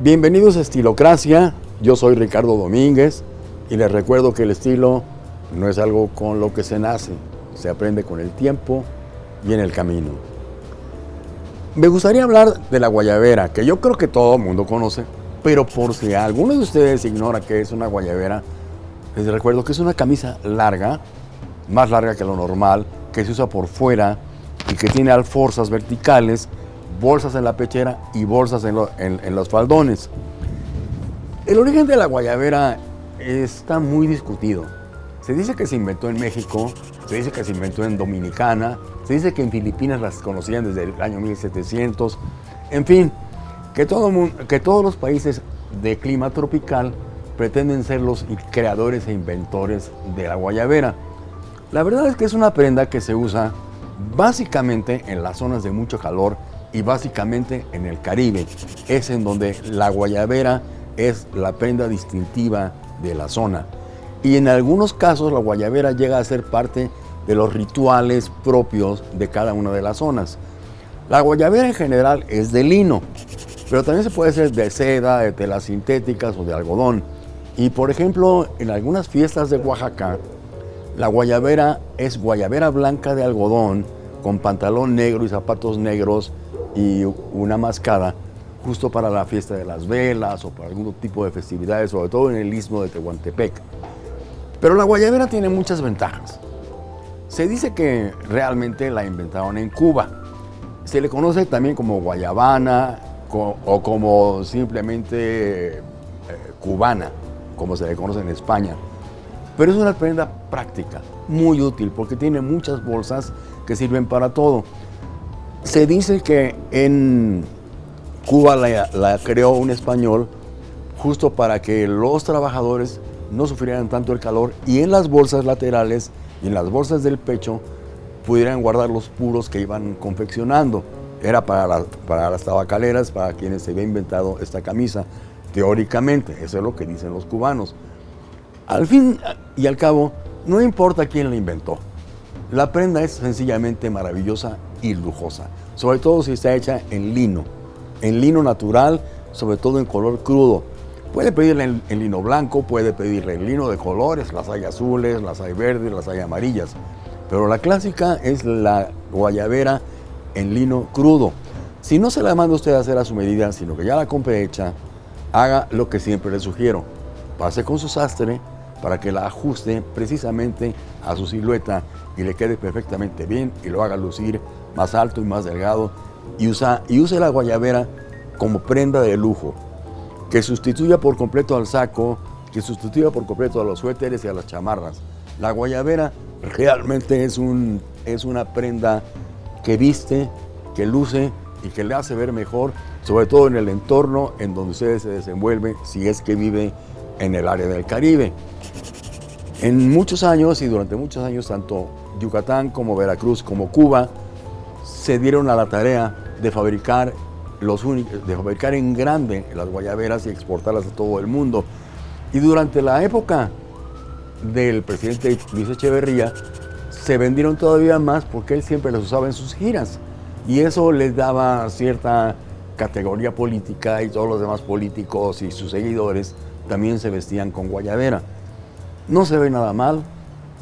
Bienvenidos a Estilocracia, yo soy Ricardo Domínguez y les recuerdo que el estilo no es algo con lo que se nace, se aprende con el tiempo y en el camino. Me gustaría hablar de la guayabera, que yo creo que todo el mundo conoce, pero por si alguno de ustedes ignora que es una guayabera, les recuerdo que es una camisa larga, más larga que lo normal, que se usa por fuera y que tiene alforzas verticales bolsas en la pechera y bolsas en, los faldones. El origen de la guayabera está muy discutido. Se dice que se inventó en México, se dice que se inventó en Dominicana, se dice que en Filipinas las conocían desde el año 1700. En fin, que, todo, que todos los países de clima tropical pretenden ser los creadores e inventores de la guayabera. La verdad es que es una prenda que se usa básicamente en las zonas de mucho calor y básicamente en el Caribe. Es en donde la guayabera es la prenda distintiva de la zona. Y en algunos casos la guayabera llega a ser parte de los rituales propios de cada una de las zonas. La guayabera en general es de lino, pero también se puede hacer de seda, de telas sintéticas o de algodón. Y por ejemplo, en algunas fiestas de Oaxaca, la guayabera es guayabera blanca de algodón con pantalón negro y zapatos negros y una mascada justo para la fiesta de las velas o para algún tipo de festividades, sobre todo en el istmo de Tehuantepec. Pero la guayabera tiene muchas ventajas. Se dice que realmente la inventaron en Cuba. Se le conoce también como guayabana o como simplemente eh, cubana, como se le conoce en España. Pero es una prenda práctica, muy útil, porque tiene muchas bolsas que sirven para todo. Se dice que en Cuba la, creó un español justo para que los trabajadores no sufrieran tanto el calor y en las bolsas laterales y en las bolsas del pecho pudieran guardar los puros que iban confeccionando. Era para, para las tabacaleras, para quienes se había inventado esta camisa, teóricamente, eso es lo que dicen los cubanos. Al fin y al cabo, no importa quién la inventó, la prenda es sencillamente maravillosa lujosa, sobre todo si está hecha en lino, en lino natural, sobre todo en color crudo. Puede pedirle en, lino blanco, puede pedirle en lino de colores, las hay azules, las hay verdes, las hay amarillas, pero la clásica es la guayabera en lino crudo. Si no se la manda usted a hacer a su medida, sino que ya la compre hecha, haga lo que siempre le sugiero. Pase con su sastre, para que la ajuste precisamente a su silueta y le quede perfectamente bien y lo haga lucir más alto y más delgado y, usa, y use la guayabera como prenda de lujo, que sustituya por completo al saco, que sustituya por completo a los suéteres y a las chamarras. La guayabera realmente es, un, es una prenda que viste, que luce y que le hace ver mejor, sobre todo en el entorno en donde usted se desenvuelve, si es que vive en el área del Caribe. En muchos años y durante muchos años, tanto Yucatán como Veracruz como Cuba se dieron a la tarea de fabricar, los de fabricar en grande las guayaberas y exportarlas a todo el mundo. Y durante la época del presidente Luis Echeverría, se vendieron todavía más porque él siempre las usaba en sus giras. Y eso les daba cierta categoría política y todos los demás políticos y sus seguidores también se vestían con guayabera. No se ve nada mal.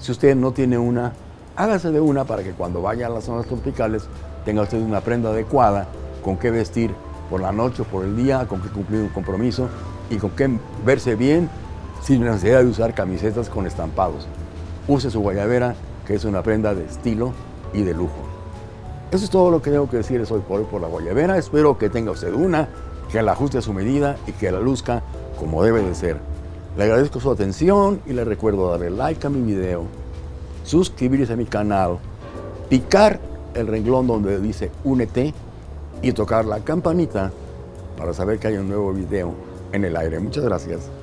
Si usted no tiene una, hágase de una para que cuando vaya a las zonas tropicales tenga usted una prenda adecuada con qué vestir por la noche o por el día, con qué cumplir un compromiso y con qué verse bien sin necesidad de usar camisetas con estampados. Use su guayabera, que es una prenda de estilo y de lujo. Eso es todo lo que tengo que decirles hoy por hoy por la guayabera. Espero que tenga usted una, que la ajuste a su medida y que la luzca como debe de ser. Le agradezco su atención y le recuerdo darle like a mi video, suscribirse a mi canal, picar el renglón donde dice únete y tocar la campanita para saber que hay un nuevo video en el aire. Muchas gracias.